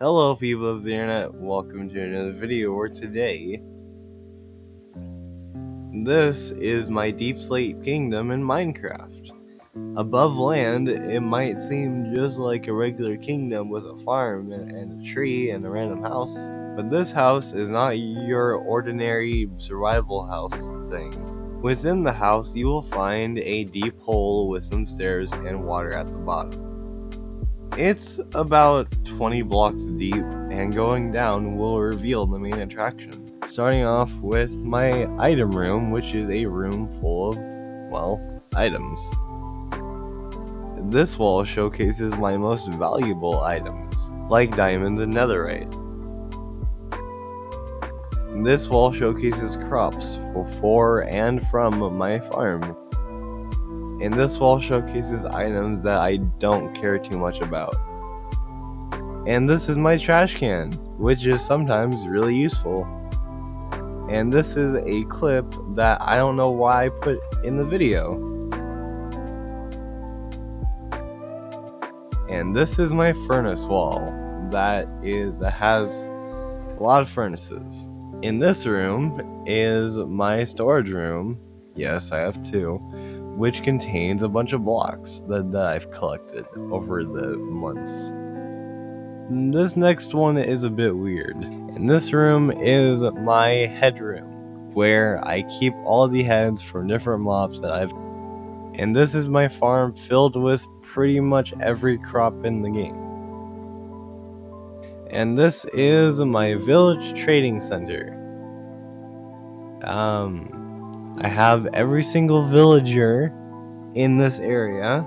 Hello people of the internet, welcome to another video where today this is my Deep Slate Kingdom in Minecraft. Above land, it might seem just like a regular kingdom with a farm and a tree and a random house, but this house is not your ordinary survival house thing. Within the house, you will find a deep hole with some stairs and water at the bottom. It's about 20 blocks deep, and going down will reveal the main attraction. Starting off with my item room, which is a room full of, well, items. This wall showcases my most valuable items, like diamonds and netherite. This wall showcases crops for and from my farm, and this wall showcases items that I don't care too much about. And this is my trash can, which is sometimes really useful. And this is a clip that I don't know why I put in the video. And this is my furnace wall that is that has a lot of furnaces. In this room is my storage room. Yes, I have two which contains a bunch of blocks that, that I've collected over the months. This next one is a bit weird. And this room is my head room, where I keep all the heads from different mobs that I've. And this is my farm filled with pretty much every crop in the game. And this is my village trading center. Um, I have every single villager in this area,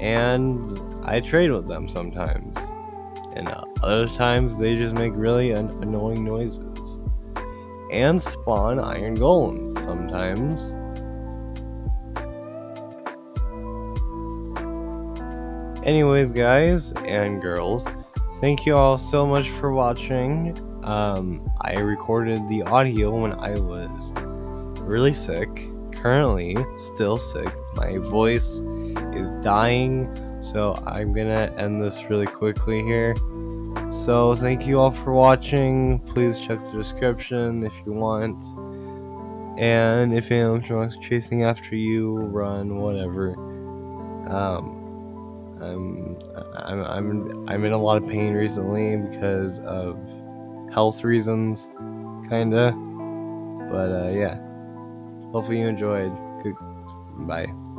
and I trade with them sometimes. And other times they just make really an- annoying noises. And spawn iron golems sometimes. Anyways, guys and girls, thank you all so much for watching. Um, I recorded the audio when I was really sick. Currently, still sick. My voice is dying, so I'm gonna end this really quickly here. So, thank you all for watching. Please check the description if you want. And if animatronics chasing after you, run, whatever. Um, I'm, I'm, I'm, I'm in a lot of pain recently because of health reasons, kinda. But uh, yeah. Hopefully you enjoyed. Bye.